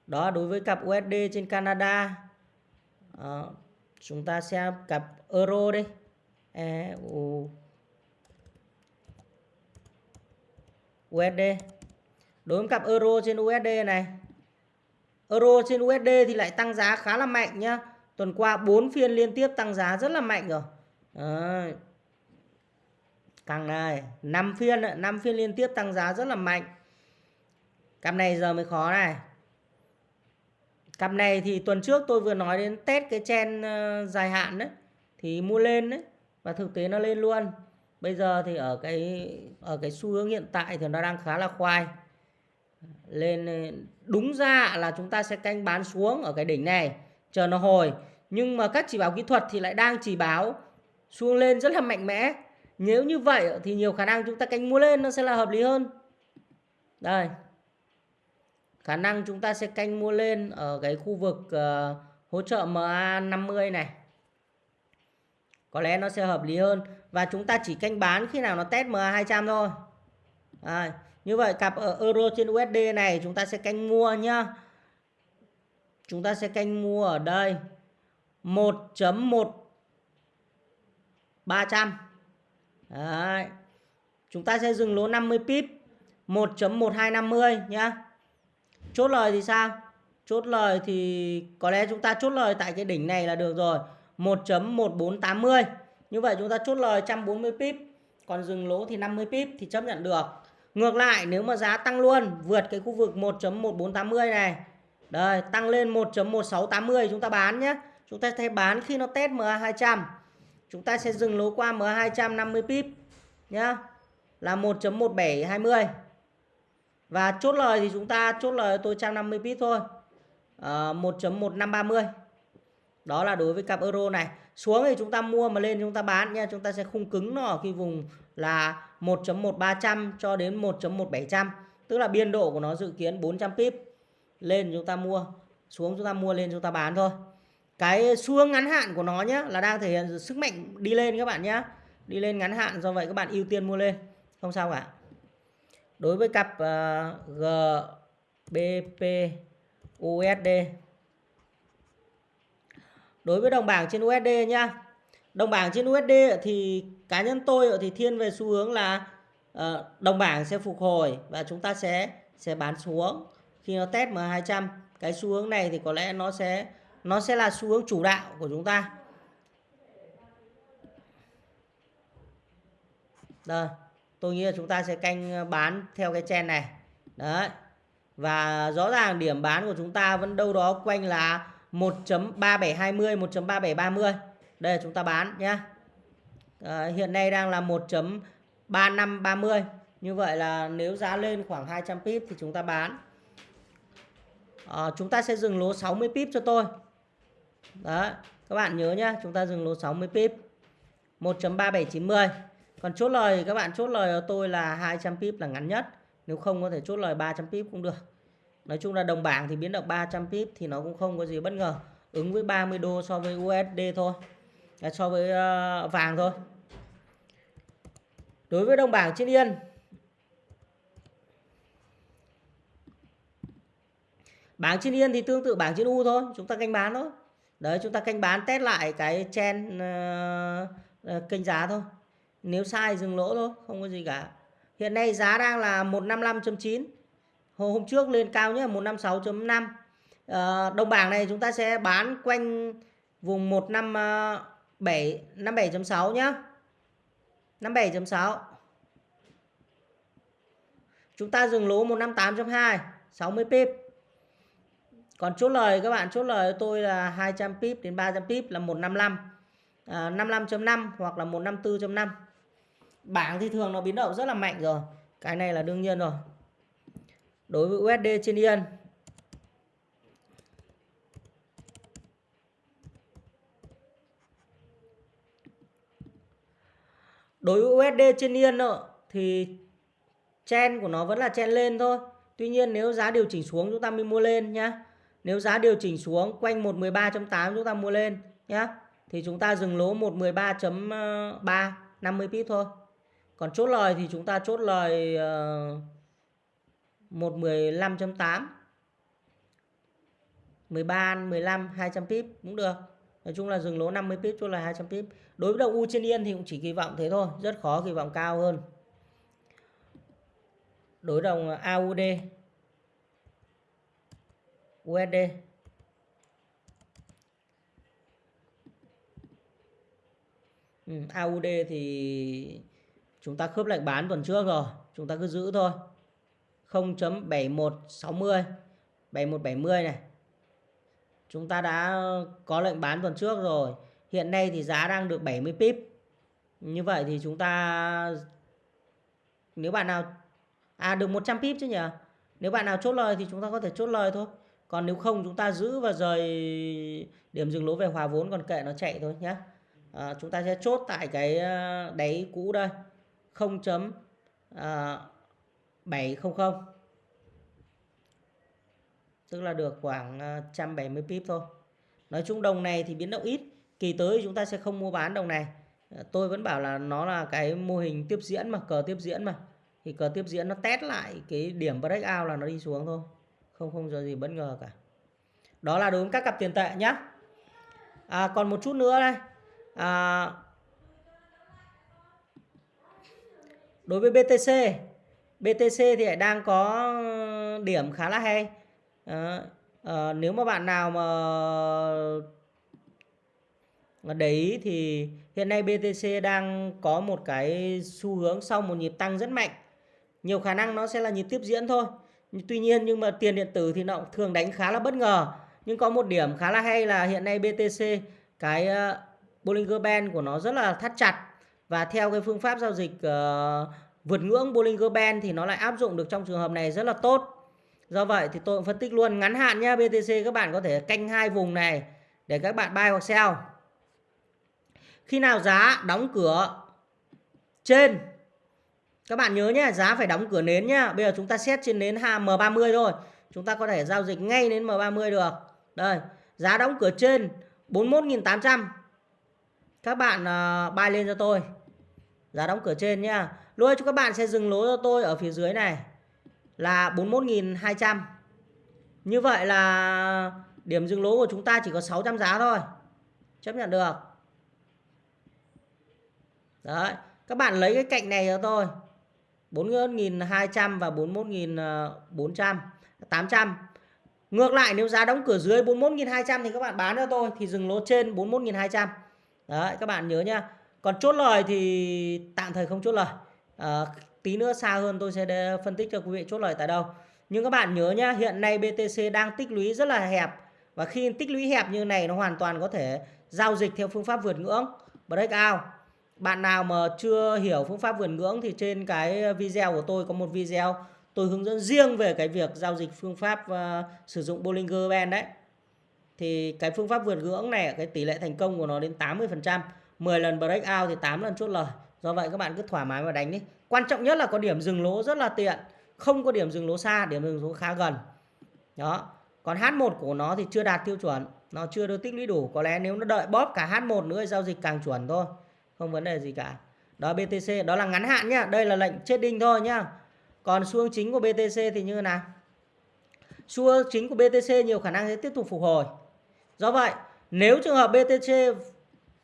đó đối với cặp USD trên Canada. À, chúng ta xem cặp euro đi EU à, USD đối với cặp euro trên USD này, euro trên USD thì lại tăng giá khá là mạnh nhá. Tuần qua 4 phiên liên tiếp tăng giá rất là mạnh rồi. Đấy. càng này 5 phiên 5 phiên liên tiếp tăng giá rất là mạnh. Cặp này giờ mới khó này cặp này thì tuần trước tôi vừa nói đến test cái chen ờ, dài hạn đấy, thì mua lên đấy, và thực tế nó lên luôn. Bây giờ thì ở cái ở cái xu hướng hiện tại thì nó đang khá là khoai. Lên ờ, đúng ra là chúng ta sẽ canh bán xuống ở cái đỉnh này, chờ nó hồi. Nhưng mà các chỉ báo kỹ thuật thì lại đang chỉ báo xuống lên rất là mạnh mẽ. Nếu như vậy thì nhiều khả năng chúng ta canh mua lên nó sẽ là hợp lý hơn. Đây khả năng chúng ta sẽ canh mua lên ở cái khu vực uh, hỗ trợ MA50 này. Có lẽ nó sẽ hợp lý hơn. Và chúng ta chỉ canh bán khi nào nó test MA200 thôi. À, như vậy cặp ở euro trên USD này chúng ta sẽ canh mua nhá. Chúng ta sẽ canh mua ở đây 1.1 300 Đấy. chúng ta sẽ dừng lỗ 50 pip 1.1250 nhá chốt lời thì sao? Chốt lời thì có lẽ chúng ta chốt lời tại cái đỉnh này là được rồi. 1.1480 như vậy chúng ta chốt lời 140 pip, còn dừng lỗ thì 50 pip thì chấp nhận được. Ngược lại, nếu mà giá tăng luôn, vượt cái khu vực 1.1480 này. Đây, tăng lên 1.1680 chúng ta bán nhé. Chúng ta sẽ bán khi nó test MA200 chúng ta sẽ dừng lỗ qua MA250 pip nhá. Là 1.1720 và chốt lời thì chúng ta chốt lời tôi 150 pip thôi. Ờ, à, 1.1530 đó là đối với cặp euro này. Xuống thì chúng ta mua mà lên chúng ta bán nha. Chúng ta sẽ khung cứng nó ở khi vùng là 1.1300 cho đến 1.1700 tức là biên độ của nó dự kiến 400 pip lên chúng ta mua. Xuống chúng ta mua lên chúng ta bán thôi. Cái xu ngắn hạn của nó nhé là đang thể hiện sức mạnh đi lên các bạn nhé đi lên ngắn hạn do vậy các bạn ưu tiên mua lên. Không sao cả đối với cặp ờ, uh, GBP USD đối với đồng bảng trên USD nhá. Đồng bảng trên USD thì cá nhân tôi thì thiên về xu hướng là uh, đồng bảng sẽ phục hồi và chúng ta sẽ sẽ bán xuống. Khi nó test M200 cái xu hướng này thì có lẽ nó sẽ nó sẽ là xu hướng chủ đạo của chúng ta. Đây tôi nghĩ là chúng ta sẽ canh ờ, bán theo cái chen này. Đấy. Và rõ ràng điểm bán của chúng ta vẫn đâu đó quanh là 1.3720 1.3730 đây chúng ta bán nhé à, hiện nay đang là 1.3530 như vậy là nếu giá lên khoảng 200 pip thì chúng ta bán. À, chúng ta sẽ dừng lỗ 60 pip cho tôi. Đó các bạn nhớ nhé chúng ta dừng lỗ 60 pip. 1.3790 còn chốt lời các bạn chốt lời tôi là 200 pip là ngắn nhất. Nếu không có thể chốt lời 300 pip cũng được. Nói chung là đồng bảng thì biến động 300 pip thì nó cũng không có gì bất ngờ. Ứng với 30 đô so với USD thôi. À, so với uh, vàng thôi. Đối với đồng bảng trên yên. Bảng trên yên thì tương tự bảng trên u thôi chúng ta canh bán thôi. Đấy chúng ta canh bán test lại cái chen uh, uh, kênh giá thôi nếu sai dừng lỗ thôi không có gì cả. Hiện nay giá đang là 155.9 hôm hôm trước lên cao nhất là 156.5 à, đồng bảng này chúng ta sẽ bán quanh vùng 157 57.6 nhá. 57.6 chúng ta dừng lỗ 158.2 60 pip. Còn chốt lời các bạn chốt lời tôi là 200 pip đến 300 pip là 155 à, 55.5 hoặc là 154.5 bảng thì thường nó biến động rất là mạnh rồi. Cái này là đương nhiên rồi. Đối với USD trên Yên. Đối với USD trên Yên thì chen của nó vẫn là chen lên thôi. Tuy nhiên nếu giá điều chỉnh xuống chúng ta mới mua lên nhá. Nếu giá điều chỉnh xuống quanh 113.8 chúng ta mua lên nhá. Thì chúng ta dừng lỗ 113.3 50 ờ, pip thôi còn chốt lời thì chúng ta chốt lời uh, 115.8 13 15 200 pip cũng được. Nói chung là dừng lỗ 50 pip chốt lời 200 pip. Đối với đồng U trên Yên thì cũng chỉ kỳ vọng thế thôi rất khó kỳ vọng cao hơn. Đối đồng AUD USD ừ, AUD thì chúng ta khớp lệnh bán tuần trước rồi chúng ta cứ giữ thôi. 0.7160 7170 này. Chúng ta đã có lệnh bán tuần trước rồi hiện nay thì giá đang được 70 pip. Như vậy thì chúng ta nếu bạn nào à được 100 pip chứ nhỉ? Nếu bạn nào chốt lời thì chúng ta có thể chốt lời thôi. Còn nếu không chúng ta giữ và rời điểm dừng lỗ về hòa vốn còn kệ nó chạy thôi nhé à, chúng ta sẽ chốt tại cái à, đáy cũ đây. 0.700 à, tức là được khoảng à, 170 pip thôi. Nói chung đồng này thì biến động ít. Kỳ tới chúng ta sẽ không mua bán đồng này. À, tôi vẫn bảo là nó là cái mô hình tiếp diễn mà cờ tiếp diễn mà. Thì cờ tiếp diễn nó test lại cái điểm breakout là nó đi xuống thôi. Không không có gì bất ngờ cả. Đó là đối với các cặp tiền tệ nhé à, còn một chút nữa đây. À, đối với BTC BTC thì đang có ờ, điểm khá là hay. À, à, nếu mà bạn nào mà để ý thì hiện nay BTC đang có một cái xu hướng sau một nhịp tăng rất mạnh. Nhiều khả năng nó sẽ là nhịp tiếp diễn thôi. Tuy nhiên nhưng mà tiền điện tử thì nó thường đánh khá là bất ngờ. Nhưng có một điểm khá là hay là hiện nay BTC cái ờ, Bollinger Band của nó rất là thắt chặt và theo cái phương pháp giao dịch uh, vượt ngưỡng Bollinger Band thì nó lại áp dụng được trong trường hợp này rất là tốt. Do vậy thì tôi cũng phân tích luôn ngắn hạn nhá BTC các bạn có thể canh hai vùng này để các bạn buy hoặc sell. Khi nào giá đóng cửa trên các bạn nhớ nhé, giá phải đóng cửa nến nhá. Bây giờ chúng ta xét trên nến M30 thôi. Chúng ta có thể giao dịch ngay đến M30 được. Đây, giá đóng cửa trên 41.800. Các bạn uh, buy lên cho tôi. Giá đóng cửa trên nhá. Lúc cho các bạn sẽ dừng lỗ cho tôi ở phía dưới này là 41.200. Như vậy là điểm dừng lỗ của chúng ta chỉ có 600 giá thôi. Chấp nhận được. Đấy, các bạn lấy cái cạnh này cho tôi. 41.200 và 41.400 800 Ngược lại nếu giá đóng cửa dưới 41.200 thì các bạn bán cho tôi thì dừng lỗ trên 41.200 Đấy các bạn nhớ nhá còn chốt lời thì tạm thời không chốt lời. À, Tí nữa xa hơn tôi sẽ phân tích cho quý vị chốt lời tại đâu. Nhưng các bạn nhớ nhá Hiện nay BTC đang tích lũy rất là hẹp. Và khi tích lũy hẹp như này nó hoàn toàn có thể giao dịch theo phương pháp vượt ngưỡng. Breakout bạn nào mà chưa hiểu phương pháp vượt ngưỡng thì trên cái video của tôi có một video tôi hướng dẫn riêng về cái việc giao dịch phương pháp uh, sử dụng Bollinger Band đấy. Thì cái phương pháp vượt ngưỡng này cái tỷ lệ thành công của nó đến 80%, 10 lần breakout thì 8 lần chốt lời. Do vậy các bạn cứ thoải mái mà đánh đi. Quan trọng nhất là có điểm dừng lỗ rất là tiện, không có điểm dừng lỗ xa, điểm dừng lỗ khá gần. Đó. Còn H1 của nó thì chưa đạt tiêu chuẩn, nó chưa được tích lũy đủ, có lẽ nếu nó đợi bóp cả H1 nữa giao dịch càng chuẩn thôi. Không vấn đề gì cả. Đó BTC đó là ngắn hạn nhá. Đây là lệnh chết đinh thôi nhá. Còn xu hướng chính của BTC thì như thế nào? Xu hướng chính của BTC nhiều khả năng sẽ tiếp tục phục hồi. Do vậy nếu trường hợp BTC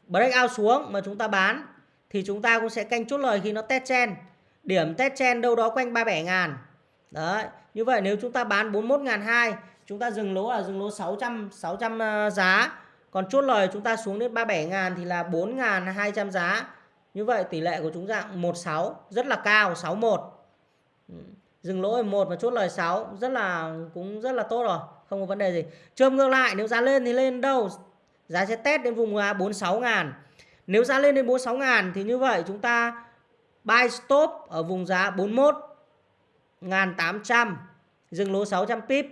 breakout xuống mà chúng ta bán thì chúng ta cũng sẽ canh chốt lời khi nó test chen. Điểm test chen đâu đó quanh 37 ngàn. Đấy, như vậy nếu chúng ta bán 41 ngàn 2 chúng ta dừng lỗ là dừng lỗ 600 600 ờ, giá. Còn chốt lời chúng ta xuống đến 37 ngàn thì là 4 ngàn 200 giá. Như vậy tỷ lệ của chúng dạng 16 rất là cao 61. Ừ, dừng lỗ 1 và chốt lời 6 rất là cũng rất là tốt rồi, không có vấn đề gì. Chôm ngược lại nếu giá lên thì lên đâu? Giá sẽ test đến vùng 46 ngàn. Nếu giá lên đến 46 ngàn thì như vậy chúng ta buy stop ở vùng giá 41 ngàn 800 dừng lỗ 600 pip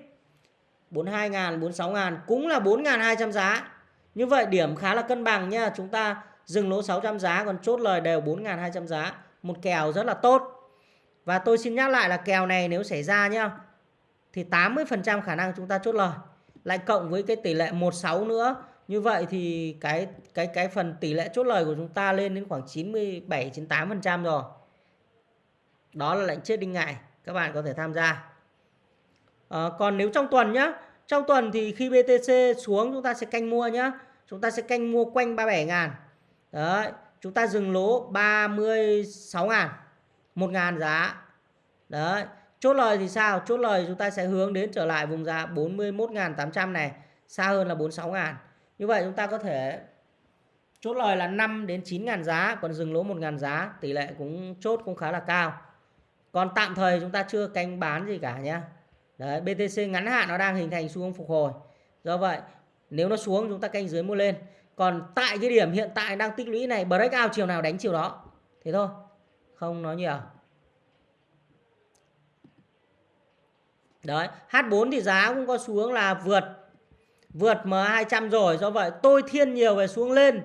42 ngàn 46 ngàn, cũng là 4 ngàn 200 giá. Như vậy điểm khá là cân bằng nha. Chúng ta dừng lỗ 600 giá, còn chốt lời đều 4 ngàn 200 giá. Một kèo rất là tốt. Và tôi xin nhắc lại là kèo này nếu xảy ra nhá, thì 80% khả năng chúng ta chốt lời. Lại cộng với cái tỷ lệ 16 nữa. Như vậy thì cái cái cái phần tỷ lệ chốt lời của chúng ta lên đến khoảng 97 98% rồi. Đó là lệnh chết đinh ngại, các bạn có thể tham gia. À, còn nếu trong tuần nhá, trong tuần thì khi BTC xuống chúng ta sẽ canh mua nhá. Chúng ta sẽ canh mua quanh 37 ngàn Đấy, chúng ta dừng lỗ 36 ngàn 1 ngàn giá Đấy, chốt lời thì sao? Chốt lời chúng ta sẽ hướng đến trở lại vùng giá 41.800 này Xa hơn là 46 ngàn như vậy chúng ta có thể chốt lời là 5 đến 9 ngàn giá Còn dừng lỗ 1 ngàn giá Tỷ lệ cũng chốt cũng khá là cao. Còn tạm thời chúng ta chưa canh bán gì cả nhé. Đấy, BTC ngắn hạn nó đang hình thành xu hướng phục hồi. Do vậy nếu nó xuống chúng ta canh dưới mua lên. Còn tại cái điểm hiện tại đang tích lũy này breakout chiều nào đánh chiều đó. Thế thôi không nói nhiều. Đấy H4 thì giá cũng có xuống là vượt vượt M200 rồi, do vậy tôi thiên nhiều về xuống lên.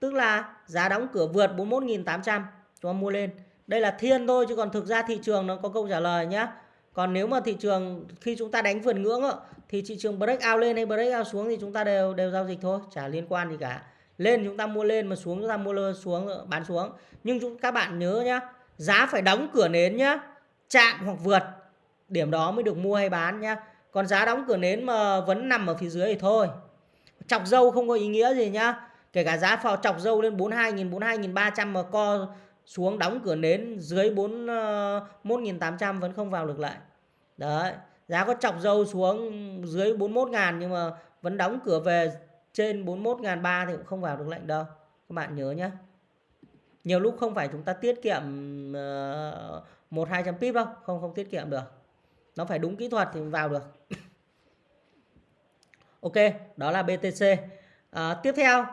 Tức là giá đóng cửa vượt 41.800 cho mua lên. Đây là thiên thôi, chứ còn thực ra thị trường nó có câu trả lời nhé còn nếu mà thị trường, khi chúng ta đánh vượt ngưỡng thì thị trường break out lên hay break out xuống thì chúng ta đều đều giao dịch thôi, chả liên quan gì cả. Lên chúng ta mua lên, mà xuống chúng ta mua xuống, bán xuống. Nhưng chúng, các bạn nhớ nhá, giá phải đóng cửa nến nhá, chạm hoặc vượt, điểm đó mới được mua hay bán nhá còn giá đóng cửa nến mà vẫn nằm ở phía dưới thì thôi. Chọc dâu không có ý nghĩa gì nhá. Kể cả giá phò chọc dâu lên 42.000 42.300 mà co xuống đóng cửa nến dưới 41.800 ờ, vẫn không vào được lại. Đấy, giá có chọc dâu xuống dưới 41.000 nhưng mà vẫn đóng cửa về trên 41 ngàn ba thì cũng không vào được lệnh đâu. Các bạn nhớ nhé nhiều lúc không phải chúng ta tiết kiệm ờ, một hai trăm pip đâu. Không không tiết kiệm được nó phải đúng kỹ thuật thì vào được. Ok đó là BTC à, tiếp theo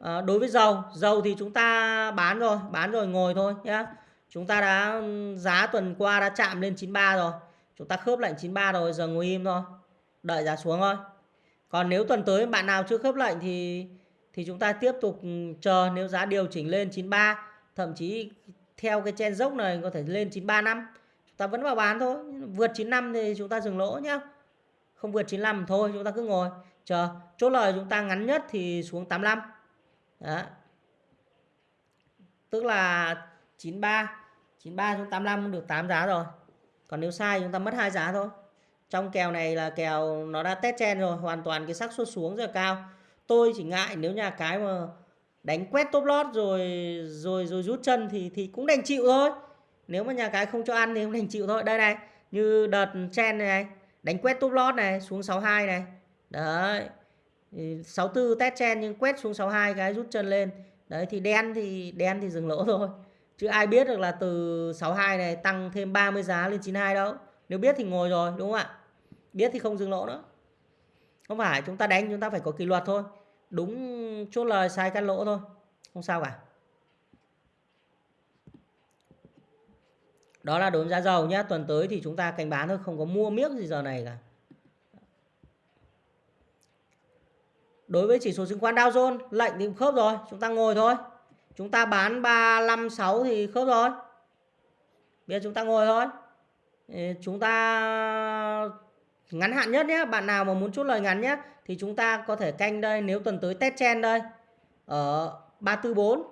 à, đối với dầu. Dầu thì chúng ta bán rồi bán rồi ngồi thôi nhé chúng ta đã giá tuần qua đã chạm lên 93 rồi. Chúng ta khớp lệnh 93 rồi giờ ngồi im thôi. Đợi giá xuống thôi. Còn nếu tuần tới bạn nào chưa khớp lệnh thì thì chúng ta tiếp tục chờ nếu giá điều chỉnh lên 93 thậm chí theo cái chen dốc này có thể lên 93 năm ta vẫn vào bán thôi. Vượt 95 thì chúng ta dừng lỗ nhá. Không vượt 95 thôi, chúng ta cứ ngồi. Chờ, chốt lời chúng ta ngắn nhất thì xuống 85 đó. Tức là 93 93 xuống 85 được 8 giá rồi. Còn nếu sai chúng ta mất hai giá thôi. Trong kèo này là kèo nó đã test chen rồi, hoàn toàn cái xác suất xuống rất là cao. Tôi chỉ ngại nếu nhà cái mà đánh quét top lót rồi rồi rồi rút chân thì thì cũng đành chịu thôi nếu mà nhà cái không cho ăn thì cũng đành chịu thôi. Đây này như đợt chen này, này đánh quét top lót này xuống 62 này. Đấy. 64 test chen nhưng quét xuống 62 cái rút chân lên. Đấy thì đen thì đen thì dừng lỗ thôi. Chứ ai biết được là từ 62 này tăng thêm 30 giá lên 92 đâu. Nếu biết thì ngồi rồi đúng không ạ? Biết thì không dừng lỗ nữa. Không phải chúng ta đánh chúng ta phải có kỷ luật thôi. Đúng chốt lời sai cắt lỗ thôi. Không sao cả. Đó là đối với giá dầu nhé tuần tới thì chúng ta canh bán thôi, không có mua miếng gì giờ này cả. Đối với chỉ số chứng khoán Dow Jones, lệnh thì khớp rồi, chúng ta ngồi thôi. Chúng ta bán 356 thì khớp rồi. Bây giờ chúng ta ngồi thôi. Chúng ta ngắn hạn nhất nhé bạn nào mà muốn chốt lời ngắn nhé thì chúng ta có thể canh đây, nếu tuần tới test chen đây, ở 344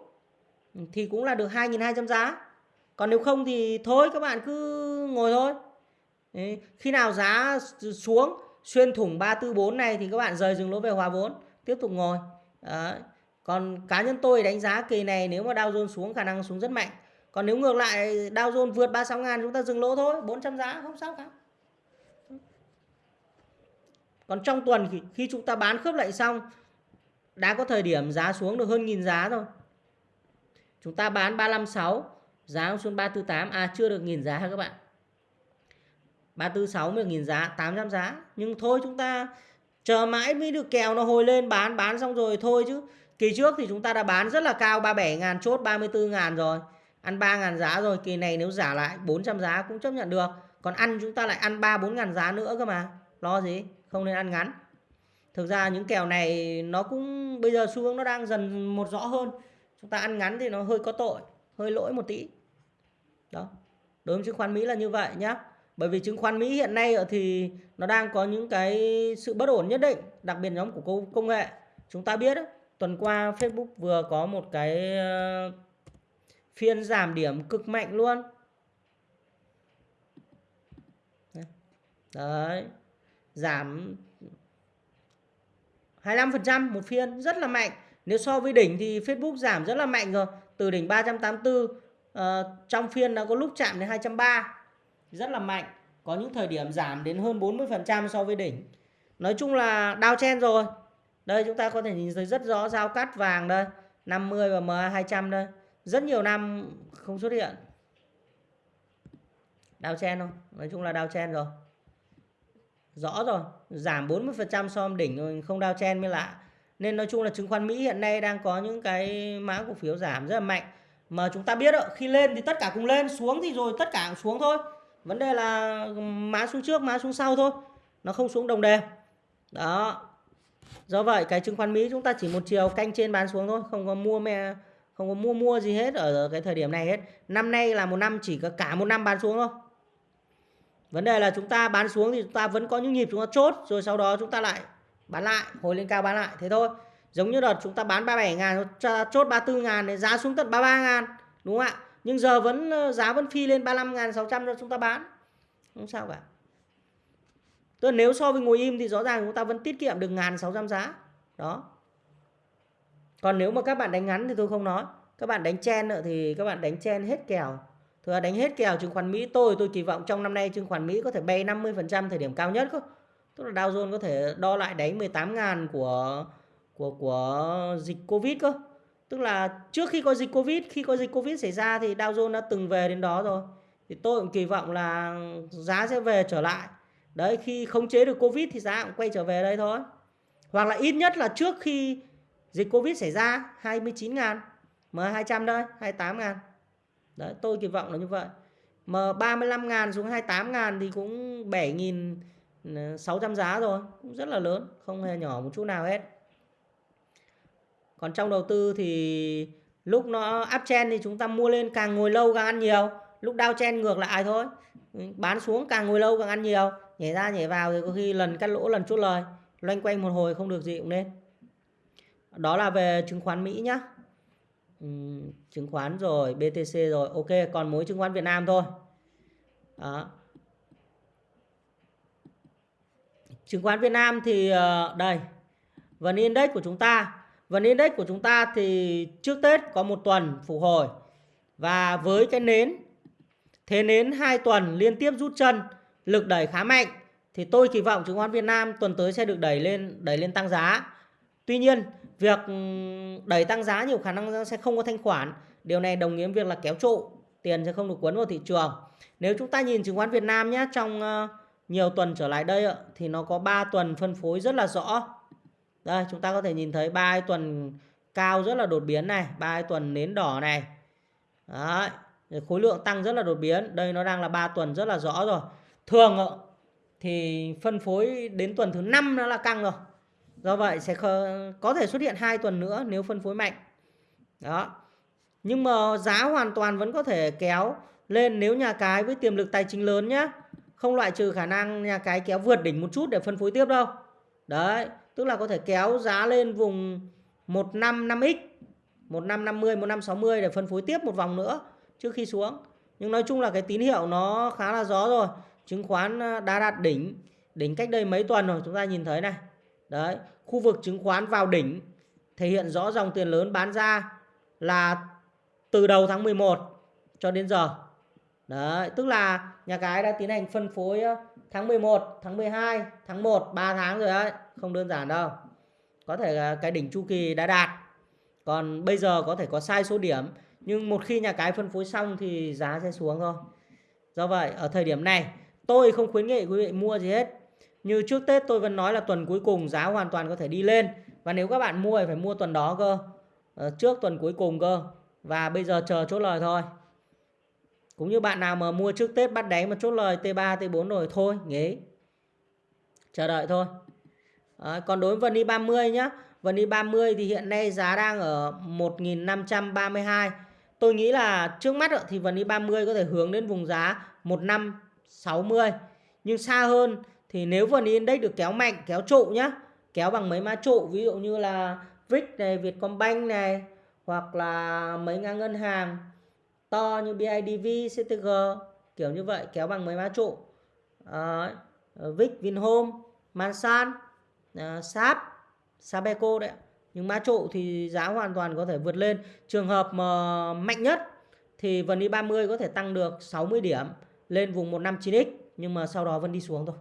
thì cũng là được 2.200 giá còn nếu không thì thôi các bạn cứ ngồi thôi. Khi nào giá xuống xuyên thủng 344 này thì các bạn rời dừng lỗ về hòa vốn tiếp tục ngồi. Đấy. còn cá nhân tôi đánh giá kỳ này nếu mà Dow Jones xuống khả năng xuống rất mạnh. Còn nếu ngược lại Dow Jones vượt 36 ngàn chúng ta dừng lỗ thôi 400 giá không sao cả. Còn trong tuần khi, khi chúng ta bán khớp lệnh xong đã có thời điểm giá xuống được hơn nghìn giá rồi chúng ta bán 356 giá xuống 348 à chưa được nghìn giá các bạn? 346 mới được nghìn giá 800 giá. Nhưng thôi chúng ta chờ mãi mới được kèo nó hồi lên, bán bán xong rồi thôi chứ. Kỳ trước thì chúng ta đã bán rất là cao 37 ngàn chốt 34 ngàn rồi. Ăn 3 ngàn giá rồi, kỳ này nếu giả lại 400 giá cũng chấp nhận được. Còn ăn chúng ta lại ăn 3 4 ngàn giá nữa cơ mà. Lo gì? Không nên ăn ngắn. Thực ra những kèo này nó cũng, bây giờ xu hướng nó đang dần một rõ hơn. Chúng ta ăn ngắn thì nó hơi có tội hơi lỗi một tí. Đó. Đối với chứng khoán Mỹ là như vậy nhá. Bởi vì chứng khoán Mỹ hiện nay thì nó đang có những cái sự bất ổn nhất định, đặc biệt nhóm của công nghệ. Chúng ta biết tuần qua Facebook vừa có một cái ờ, phiên giảm điểm cực mạnh luôn. Đấy. Giảm 25% một phiên, rất là mạnh. Nếu so với đỉnh thì Facebook giảm rất là mạnh rồi từ đỉnh 384 uh, ờ, trong phiên đã có lúc chạm đến 230 rất là mạnh có những thời điểm giảm đến hơn 40% so với đỉnh. Nói chung là đao chen rồi. Đây chúng ta có thể nhìn thấy rất rõ giao cắt vàng đây 50 và MA 200 đây. Rất nhiều năm không xuất hiện. Đao chen không nói chung là đao chen rồi. Rõ rồi giảm 40% so với đỉnh rồi không đao chen mới lạ nên nói chung là chứng khoán Mỹ hiện nay đang có những cái mã cổ phiếu giảm rất là mạnh. Mà chúng ta biết đó, khi lên thì tất cả cùng lên xuống thì rồi tất cả cũng xuống thôi. Vấn đề là má xuống trước má xuống sau thôi nó không xuống đồng đều. Đó. Do vậy cái chứng khoán Mỹ chúng ta chỉ một chiều canh trên bán xuống thôi không có mua mẹ không có mua mua gì hết ở cái thời điểm này hết. Năm nay là một năm chỉ có cả một năm bán xuống thôi. Vấn đề là chúng ta bán xuống thì chúng ta vẫn có những nhịp chúng ta chốt rồi sau đó chúng ta lại bán lại, hồi lên cao bán lại, thế thôi. Giống như đợt chúng ta bán 37 ngàn chốt 34 ngàn để giá xuống tận 33 ngàn, đúng không ạ? Nhưng giờ vẫn ờ, giá vẫn phi lên 35 ngàn 600 cho chúng ta bán. Không sao cả. Tức nếu so với ngồi im thì rõ ràng chúng ta vẫn tiết kiệm được ngàn 600 giá. Đó. Còn nếu mà các bạn đánh ngắn thì tôi không nói. Các bạn đánh chen nữa thì các bạn đánh chen hết kèo. Thừa đánh hết kèo chứng khoán Mỹ, tôi tôi kỳ vọng trong năm nay chứng khoán Mỹ có thể bay 50% thời điểm cao nhất không Tức là Dow Jones có thể đo lại đánh 18.000 của của của dịch Covid cơ. Tức là trước khi có dịch Covid, khi có dịch Covid xảy ra thì Dow Jones đã từng về đến đó rồi. Thì tôi cũng kỳ vọng là giá sẽ về trở lại. Đấy khi khống chế được Covid thì giá cũng quay trở về đây thôi. Hoặc là ít nhất là trước khi dịch Covid xảy ra 29 ngàn M200 đây 28 ngàn Đấy, tôi kỳ vọng là như vậy. M35 ngàn xuống 28 ngàn thì cũng Ờ, 600 giá rồi. Cũng rất là lớn. Không hề nhỏ một chút nào hết. Còn trong đầu tư thì lúc nó uptrend thì chúng ta mua lên càng ngồi lâu càng ăn nhiều. Lúc downtrend ngược lại thôi. Bán xuống càng ngồi lâu càng ăn nhiều. Nhảy ra nhảy vào thì có khi lần cắt lỗ lần chốt lời. Loanh quanh một hồi không được gì cũng nên. Đó là về chứng khoán Mỹ nhá ừ, chứng khoán rồi BTC rồi, ok, còn mối chứng khoán Việt Nam thôi đó chứng khoán Việt Nam thì ờ, đây, vn index của chúng ta. Vn index của chúng ta thì trước Tết có một tuần phục hồi và với cái nến, thế nến hai tuần liên tiếp rút chân, lực đẩy khá mạnh, thì tôi kỳ vọng chứng khoán Việt Nam tuần tới sẽ được đẩy lên đẩy lên tăng giá. Tuy nhiên, việc ừ, đẩy tăng giá nhiều khả năng sẽ không có thanh khoản. Điều này đồng nghĩa việc là kéo trụ, tiền sẽ không được cuốn vào thị trường. Nếu chúng ta nhìn chứng khoán Việt Nam nhé, trong ờ, nhiều tuần trở lại đây thì nó có 3 tuần phân phối rất là rõ. Đây, chúng ta có thể nhìn thấy ba tuần cao rất là đột biến này, ba tuần nến đỏ này. Đấy. khối lượng tăng rất là đột biến. Đây nó đang là 3 tuần rất là rõ rồi. Thường thì phân phối đến tuần thứ năm nó là căng rồi. Do vậy sẽ có thể xuất hiện hai tuần nữa nếu phân phối mạnh. Đó. Nhưng mà giá hoàn toàn vẫn có thể kéo lên nếu nhà cái với tiềm lực tài chính lớn nhé không loại trừ khả năng nhà cái kéo vượt đỉnh một chút để phân phối tiếp đâu. Đấy, tức là có thể kéo giá lên vùng 155x 1550 1560 để phân phối tiếp một vòng nữa trước khi xuống. Nhưng nói chung là cái tín hiệu nó khá là rõ rồi. Chứng khoán à, đã đạt đỉnh đỉnh cách đây mấy tuần rồi, chúng ta nhìn thấy này. Đấy, khu vực chứng khoán vào đỉnh, thể hiện rõ dòng tiền lớn bán ra là từ đầu tháng 11 cho đến giờ. Đấy, tức là nhà cái đã tiến hành phân phối tháng 11, tháng 12, tháng 1, 3 tháng rồi đấy, không đơn giản đâu. Có thể cái đỉnh chu kỳ đã đạt. Còn bây giờ có thể có sai số điểm, nhưng một khi nhà cái phân phối xong thì giá sẽ xuống thôi. Do vậy, ở thời điểm này, tôi không khuyến nghị quý vị mua gì hết. Như trước Tết tôi vẫn nói là tuần cuối cùng giá hoàn toàn có thể đi lên. Và nếu các bạn mua thì phải mua tuần đó cơ. Ờ, trước tuần cuối cùng cơ. Và bây giờ chờ chốt lời thôi. Cũng như bạn nào mà mua trước Tết bắt đáy mà chốt lời T3, T4 rồi thôi, nghỉ. Chờ đợi thôi. À, còn đối với vn i30 nhá. vn i30 thì hiện nay giá đang ở 1532. Tôi nghĩ là trước mắt thì vn i30 có thể hướng đến vùng giá 1560. Nhưng xa hơn thì nếu vn index được kéo mạnh, kéo trụ nhá. Kéo bằng mấy mã trụ ví dụ như là VIX này, Vietcombank này hoặc là mấy ngân ngân hàng to như BIDV, CTG kiểu như vậy kéo bằng mấy mã trụ. À, ờ, VIX, Vinhome, Mansan, ờ, à, SAP, Sabeco đấy nhưng mã trụ thì giá hoàn toàn có thể vượt lên. Trường hợp mà mạnh nhất thì vn i30 có thể tăng được 60 điểm lên vùng 159x nhưng mà sau đó vẫn đi xuống thôi.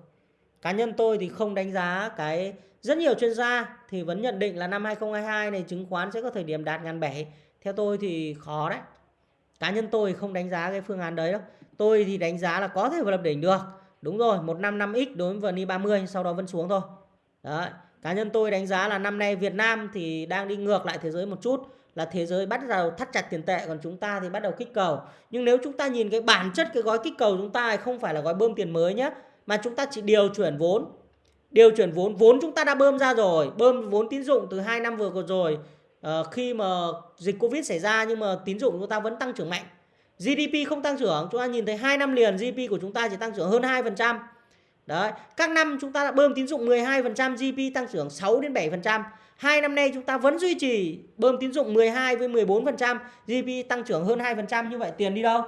Cá nhân tôi thì không đánh giá cái rất nhiều chuyên gia thì vẫn nhận định là năm 2022 này chứng khoán sẽ có thời điểm đạt ngàn bảy. Theo tôi thì khó đấy cá nhân tôi không đánh giá cái phương án đấy đâu. Tôi thì đánh giá là có thể lập đỉnh được. Đúng rồi 155x đối với vn e 30 sau đó vẫn xuống thôi. Đấy, cá nhân tôi đánh giá là năm nay Việt Nam thì đang đi ngược lại thế giới một chút, là thế giới bắt đầu thắt chặt tiền tệ, còn chúng ta thì bắt đầu kích cầu. Nhưng nếu chúng ta nhìn cái bản chất cái gói kích cầu chúng ta không phải là gói bơm tiền mới nhé mà chúng ta chỉ điều chuyển vốn. Điều chuyển vốn vốn chúng ta đã bơm ra rồi, bơm vốn tín dụng từ 2 năm vừa rồi Ờ, khi mà dịch Covid xảy ra nhưng mà tín dụng của chúng ta vẫn tăng trưởng mạnh. GDP không tăng trưởng, chúng ta nhìn thấy 2 năm liền GDP của chúng ta chỉ tăng trưởng hơn 2%. Đấy, các năm chúng ta đã bơm tín dụng 12%, GDP tăng trưởng 6 đến 7%. Hai năm nay chúng ta vẫn duy trì bơm tín dụng 12 với 14%, GDP tăng trưởng hơn 2%. Như vậy tiền đi đâu?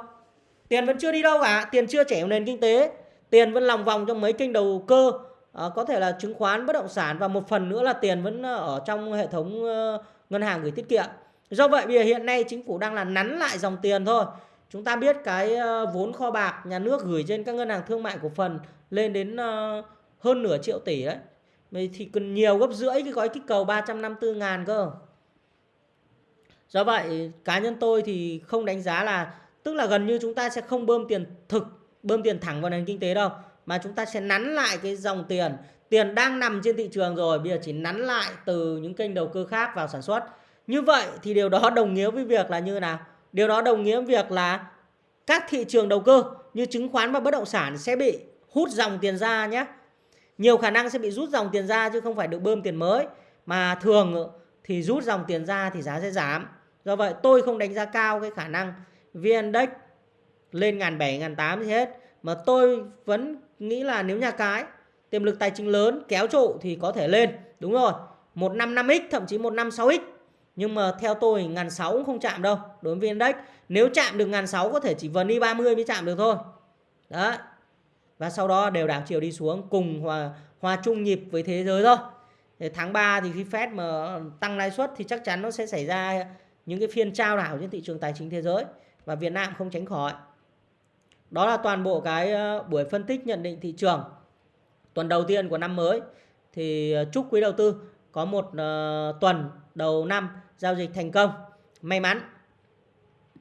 Tiền vẫn chưa đi đâu cả, tiền chưa chảy vào nền kinh tế. Tiền vẫn lòng vòng trong mấy kênh đầu cơ, à, có thể là chứng khoán, bất động sản và một phần nữa là tiền vẫn ờ, ở trong hệ thống uh, ngân hàng gửi tiết kiệm. Do vậy bây giờ hiện nay chính phủ đang là nắn lại dòng tiền thôi. Chúng ta biết cái ờ, vốn kho bạc nhà nước gửi trên các ngân hàng thương mại cổ phần lên đến ờ, hơn nửa triệu tỷ đấy. Thì cần nhiều gấp rưỡi cái gói kích cầu 354 ngàn cơ. Do vậy cá nhân tôi thì không đánh giá là tức là gần như chúng ta sẽ không bơm tiền thực, bơm tiền thẳng vào nền kinh tế đâu. Mà chúng ta sẽ nắn lại cái dòng tiền tiền đang nằm trên thị trường rồi, bây giờ chỉ nắn lại từ những kênh đầu cơ khác vào sản xuất. Như vậy thì điều đó đồng nghĩa với việc là như nào? Điều đó đồng nghĩa với việc là các thị trường đầu cơ như chứng khoán và bất động sản sẽ bị hút dòng tiền ra nhé. Nhiều khả năng sẽ bị rút dòng tiền ra chứ không phải được bơm tiền mới, mà thường thì rút dòng tiền ra thì giá sẽ giảm. Do vậy tôi không đánh giá cao cái khả năng vn index lên ngàn bảy, ngàn tám gì hết, mà tôi vẫn nghĩ là nếu nhà cái tiềm lực tài chính lớn, kéo trụ thì có thể lên, đúng rồi. 155x thậm chí 156x nhưng mà theo tôi, ngàn sáu cũng không chạm đâu, đối với index. Nếu chạm được ngàn sáu có thể chỉ vần đi 30 mới chạm được thôi. Đó và sau đó đều đảo chiều đi xuống, cùng hòa hòa chung nhịp với thế giới thôi. Thì tháng 3 thì khi Fed mà tăng lãi suất thì chắc chắn nó sẽ xảy ra những cái phiên trao đảo trên thị trường tài chính thế giới và Việt Nam không tránh khỏi. Đó là toàn bộ cái ờ, buổi phân tích nhận định thị trường tuần đầu tiên của năm mới thì ờ, chúc quý đầu tư có một uh, tuần đầu năm giao dịch thành công may mắn.